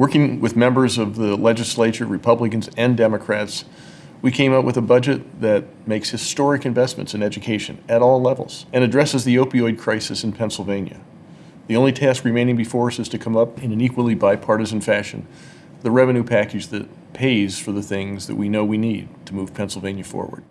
Working with members of the legislature, Republicans and Democrats, we came up with a budget that makes historic investments in education at all levels and addresses the opioid crisis in Pennsylvania. The only task remaining before us is to come up in an equally bipartisan fashion the revenue package that pays for the things that we know we need to move Pennsylvania forward.